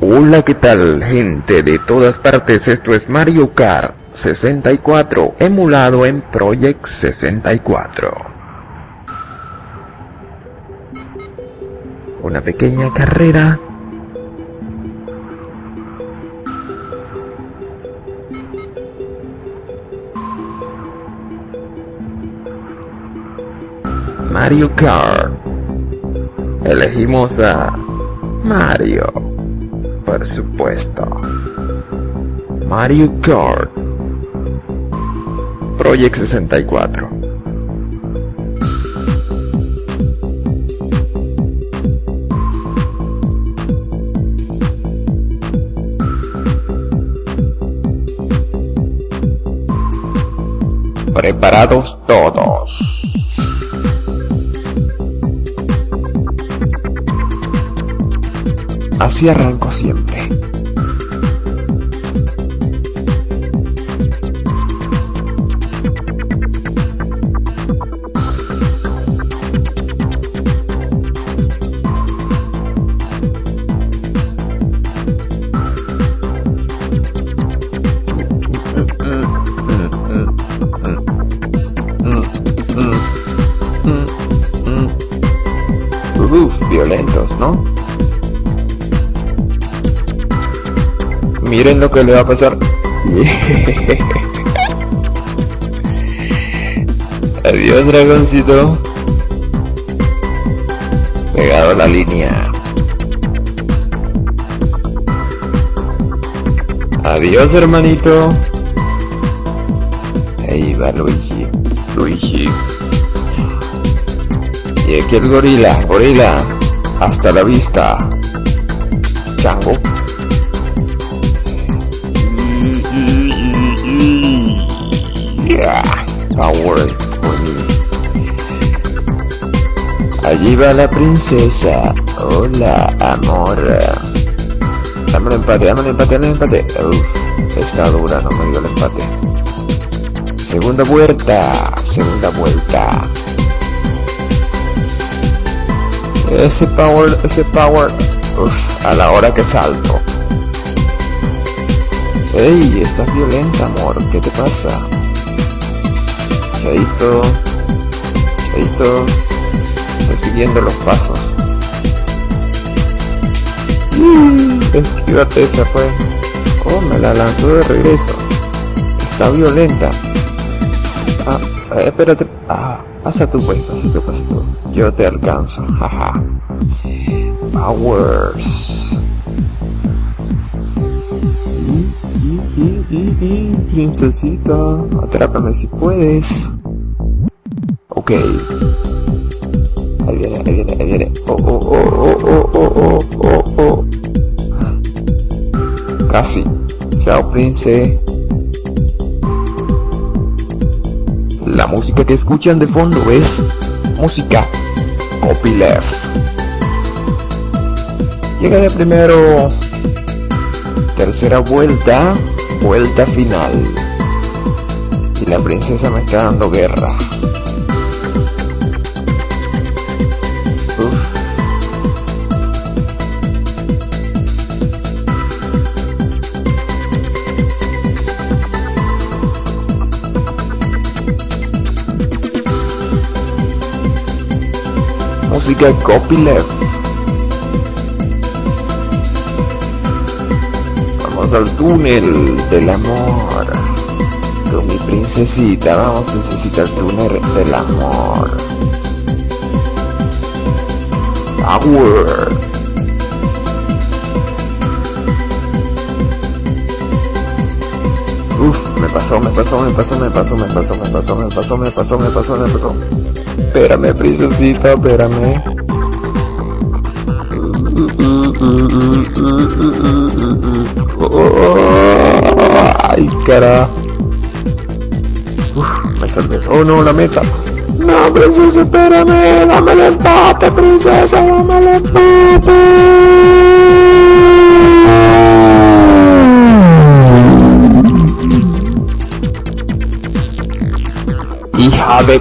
Hola, ¿qué tal, gente de todas partes? Esto es Mario Kart 64, emulado en Project 64. Una pequeña carrera. Mario Kart. Elegimos a Mario. Por supuesto. Mario Kart. Project 64. Preparados todos. Así arranco siempre. Uf, violentos, ¿no? Miren lo que le va a pasar. Adiós, dragoncito. Pegado a la línea. Adiós, hermanito. Ahí va Luigi. Luigi. Y aquí el gorila, gorila. Hasta la vista. Chango. Yeah, me. Allí va la princesa. Hola, amor. Dame el empate, dame el empate, dame el empate. Uf, está dura, no me dio el empate. Segunda vuelta, segunda vuelta. Ese power, ese power. Uf, a la hora que salto. Ey, estás violenta, amor. ¿Qué te pasa? Chaito. Chaito. Estoy siguiendo los pasos. Mm, Esquívate, se fue. Oh, me la lanzó de regreso. Está violenta. Ah, eh, espérate. Ah, pasa tú pues, pasito, pasito. Yo te alcanzo. Jaja. Powers. Princesita, atrápame si puedes. Ok. Ahí viene, ahí viene, ahí viene. Oh, oh, oh, oh, oh, oh, oh, oh, oh. Casi. Chao, Prince. La música que escuchan de fondo es música copyleft. Llega de primero. Tercera vuelta, vuelta final. Y la princesa me está dando guerra. Música copyleft. Vamos al túnel del amor. Con mi princesita vamos a necesitar el túnel del amor. Power. Uf, me pasó, me pasó, me pasó, me pasó, me pasó, me pasó, me pasó, me pasó, me pasó, me pasó. Espérame, princesita, espérame. Ay, cara. Uf, me salvé. Oh no, la meta. No, princesa, espérame. Dame el empate, princesa, dame el empate. De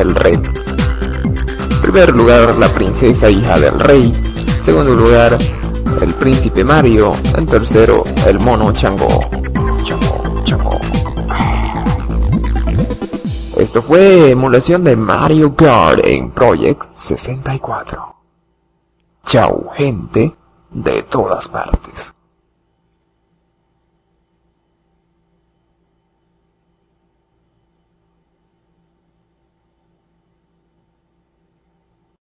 el rey. En primer lugar, la princesa hija del rey. Segundo lugar, el príncipe Mario. En tercero, el mono Chango. Chango, Chango. Esto fue emulación de Mario Kart en Project 64. Chao, gente de todas partes.